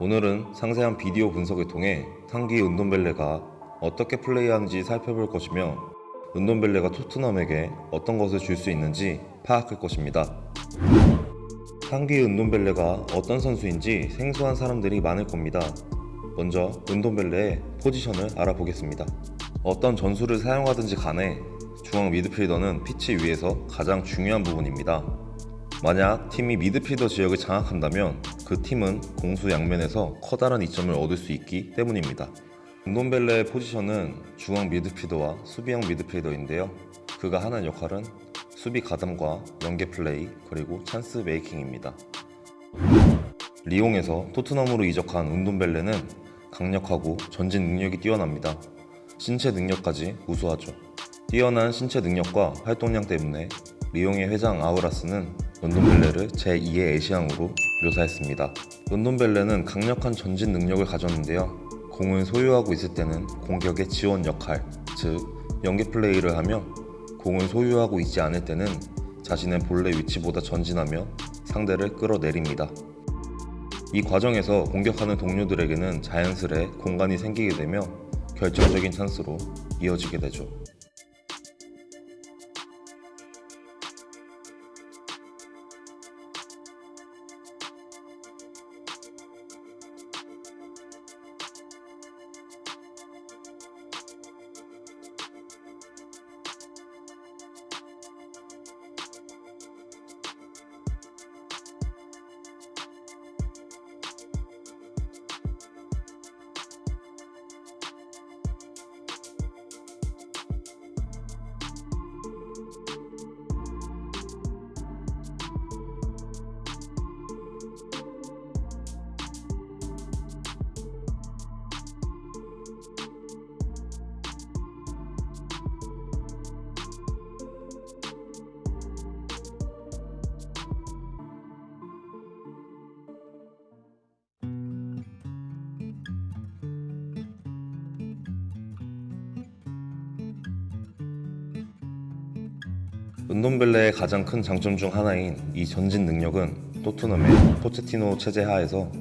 오늘은 상세한 비디오 분석을 통해 상기 은돈벨레가 어떻게 플레이하는지 살펴볼 것이며 은돈벨레가 토트넘에게 어떤 것을 줄 수 있는지 파악할 것입니다. 상기 은돈벨레가 어떤 선수인지 생소한 사람들이 많을 겁니다. 먼저 은돈벨레의 포지션을 알아보겠습니다. 어떤 전술을 사용하든지 간에 중앙 미드필더는 피치 위에서 가장 중요한 부분입니다. 만약 팀이 미드필더 지역을 장악한다면 그 팀은 공수 양면에서 커다란 이점을 얻을 수 있기 때문입니다. 은돈벨레의 포지션은 중앙 미드필더와 수비형 미드필더인데요. 그가 하는 역할은 수비 가담과 연계 플레이 그리고 chance making입니다. 리옹에서 토트넘으로 이적한 은돈벨레는 강력하고 전진 능력이 뛰어납니다. 신체 능력까지 우수하죠. 뛰어난 신체 능력과 활동량 때문에 리옹의 회장 아우라스는 런돈벨레를 제2의 애시앙으로 묘사했습니다. 런돈벨레는 강력한 전진 능력을 가졌는데요. 공을 소유하고 있을 때는 공격의 지원 역할, 즉 연계 플레이를 하며 공을 소유하고 있지 않을 때는 자신의 본래 위치보다 전진하며 상대를 끌어내립니다. 이 과정에서 공격하는 동료들에게는 자연스레 공간이 생기게 되며 결정적인 찬스로 이어지게 되죠. 은돈벨레의 가장 큰 장점 중 하나인 이 전진 능력은 토트넘의 포체티노 체제 하에서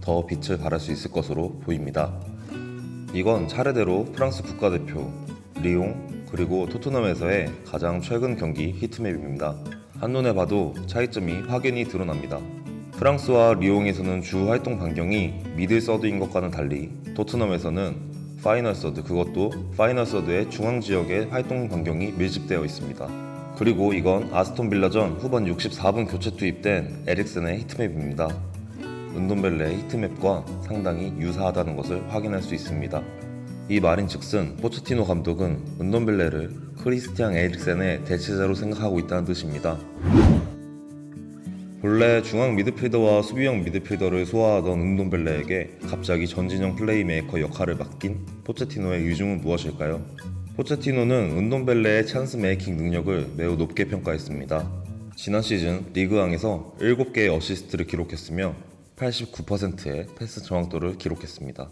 더 빛을 발할 수 있을 것으로 보입니다. 이건 차례대로 프랑스 국가대표, 리옹, 그리고 토트넘에서의 가장 최근 경기 heat map입니다. 한눈에 봐도 차이점이 확연히 드러납니다. 프랑스와 리옹에서는 주 활동 반경이 middle third인 것과는 달리 토트넘에서는 final third 그것도 final third의 중앙 지역의 활동 반경이 밀집되어 있습니다. 그리고 이건 아스톤 빌라전 후반 64분 교체 투입된 에릭센의 heat map입니다. 은돈벨레의 heat map과 상당히 유사하다는 것을 확인할 수 있습니다. 이 말인 즉슨 포체티노 감독은 은돈벨레를 크리스티앙 에릭센의 대체자로 생각하고 있다는 뜻입니다. 본래 중앙 미드필더와 수비형 미드필더를 소화하던 은돈벨레에게 갑자기 전진형 플레이메이커 역할을 맡긴 포체티노의 의중은 무엇일까요? 포체티노는 은돈벨레의 chance making 능력을 매우 높게 평가했습니다. 지난 시즌 리그앙에서 7개의 어시스트를 기록했으며 89%의 패스 정확도를 기록했습니다.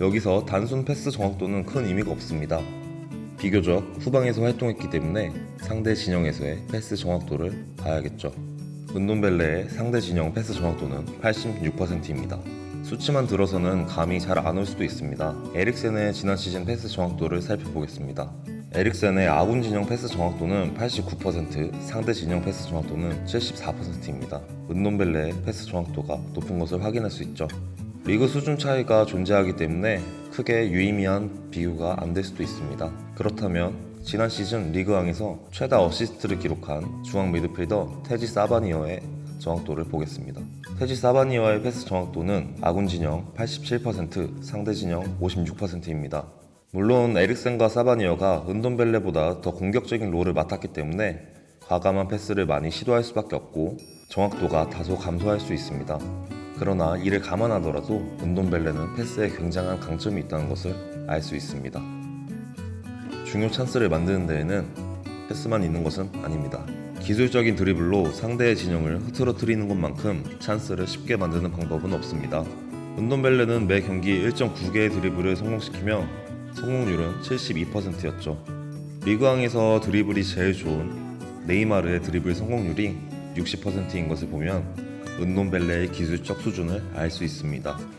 여기서 단순 패스 정확도는 큰 의미가 없습니다. 비교적 후방에서 활동했기 때문에 상대 진영에서의 패스 정확도를 봐야겠죠. 은돈벨레의 상대 진영 패스 정확도는 86%입니다. 수치만 들어서는 감이 잘 안 올 수도 있습니다. 에릭센의 지난 시즌 패스 정확도를 살펴보겠습니다. 에릭센의 아군 진영 패스 정확도는 89%, 상대 진영 패스 정확도는 74%입니다. 은돈벨레의 패스 정확도가 높은 것을 확인할 수 있죠. 리그 수준 차이가 존재하기 때문에 크게 유의미한 비교가 안 될 수도 있습니다. 그렇다면 지난 시즌 리그앙에서 최다 어시스트를 기록한 중앙 미드필더 테지 사바니에의 정확도를 보겠습니다. 테지 사바니에의 패스 정확도는 아군 진영 87%, 상대 진영 56%입니다. 물론 에릭센과 사바니에가 은돈벨레보다 더 공격적인 role을 맡았기 때문에 과감한 패스를 많이 시도할 수밖에 없고 정확도가 다소 감소할 수 있습니다. 그러나 이를 감안하더라도 은돈벨레는 패스에 굉장한 강점이 있다는 것을 알 수 있습니다. 중요 찬스를 만드는 데에는 패스만 있는 것은 아닙니다. 기술적인 드리블로 상대의 진영을 흐트러뜨리는 것만큼 찬스를 쉽게 만드는 방법은 없습니다. 은돈벨레는 매 경기 1.9개의 드리블을 성공시키며 성공률은 72%였죠. 리그왕에서 드리블이 제일 좋은 네이마르의 드리블 성공률이 60%인 것을 보면 은돈벨레의 기술적 수준을 알 수 있습니다.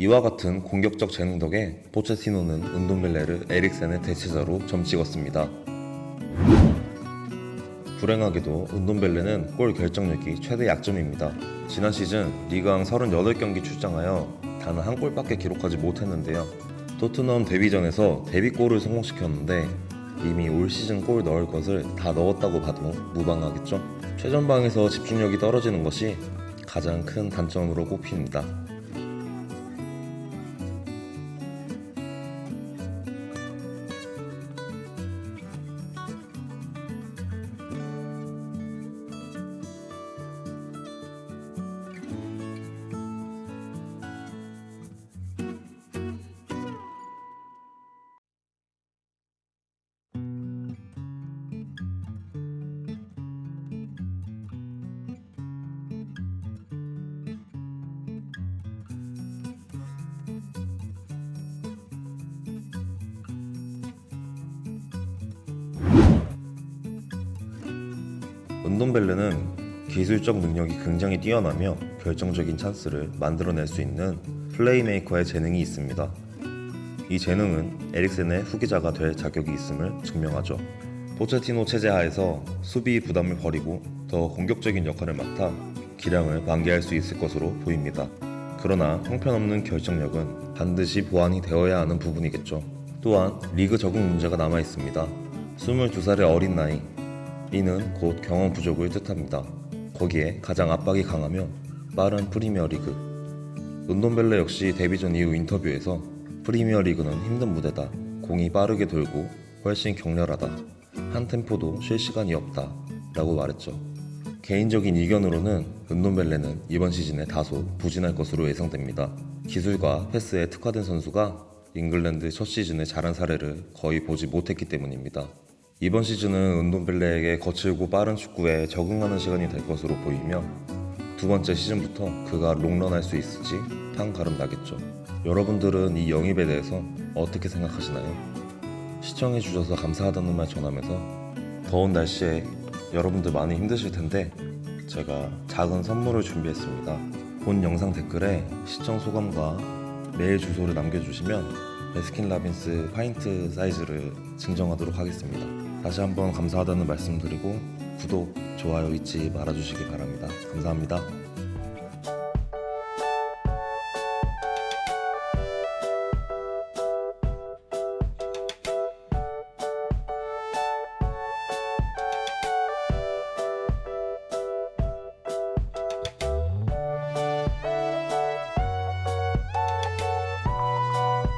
이와 같은 공격적 재능 덕에 포체티노는 은돈벨레를 에릭센의 대체자로 점 찍었습니다. 불행하게도 은돈벨레는 골 결정력이 최대 약점입니다. 지난 시즌 리그왕 38경기 출장하여 단 한 골밖에 기록하지 못했는데요. 토트넘 데뷔전에서 데뷔골을 성공시켰는데 이미 올 시즌 골 넣을 것을 다 넣었다고 봐도 무방하겠죠. 최전방에서 집중력이 떨어지는 것이 가장 큰 단점으로 꼽힙니다. 은돈벨레는 기술적 능력이 굉장히 뛰어나며 결정적인 찬스를 만들어낼 수 있는 플레이메이커의 재능이 있습니다. 이 재능은 에릭센의 후계자가 될 자격이 있음을 증명하죠. 포체티노 체제 하에서 수비 부담을 버리고 더 공격적인 역할을 맡아 기량을 만개할 수 있을 것으로 보입니다. 그러나 형편없는 결정력은 반드시 보완이 되어야 하는 부분이겠죠. 또한 리그 적응 문제가 남아 있습니다. 22살의 어린 나이, 이는 곧 경험 부족을 뜻합니다. 거기에 가장 압박이 강하며 빠른 프리미어리그. 은돈벨레 역시 데뷔전 이후 인터뷰에서 프리미어리그는 힘든 무대다. 공이 빠르게 돌고 훨씬 격렬하다. 한 템포도 쉴 시간이 없다. 라고 말했죠. 개인적인 의견으로는 은돈벨레는 이번 시즌에 다소 부진할 것으로 예상됩니다. 기술과 패스에 특화된 선수가 잉글랜드 첫 시즌에 잘한 사례를 거의 보지 못했기 때문입니다. 이번 시즌은 은돈벨레에게 거칠고 빠른 축구에 적응하는 시간이 될 것으로 보이며 두 번째 시즌부터 그가 롱런할 수 있을지 한가름 나겠죠. 여러분들은 이 영입에 대해서 어떻게 생각하시나요? 시청해 주셔서 감사하다는 말 전하면서 더운 날씨에 여러분들 많이 힘드실 텐데 제가 작은 선물을 준비했습니다. 본 영상 댓글에 시청 소감과 메일 주소를 남겨주시면 배스킨라빈스 파인트 사이즈를 증정하도록 하겠습니다. 다시 한번 감사하다는 말씀 드리고 구독, 좋아요 잊지 말아주시기 바랍니다. 감사합니다.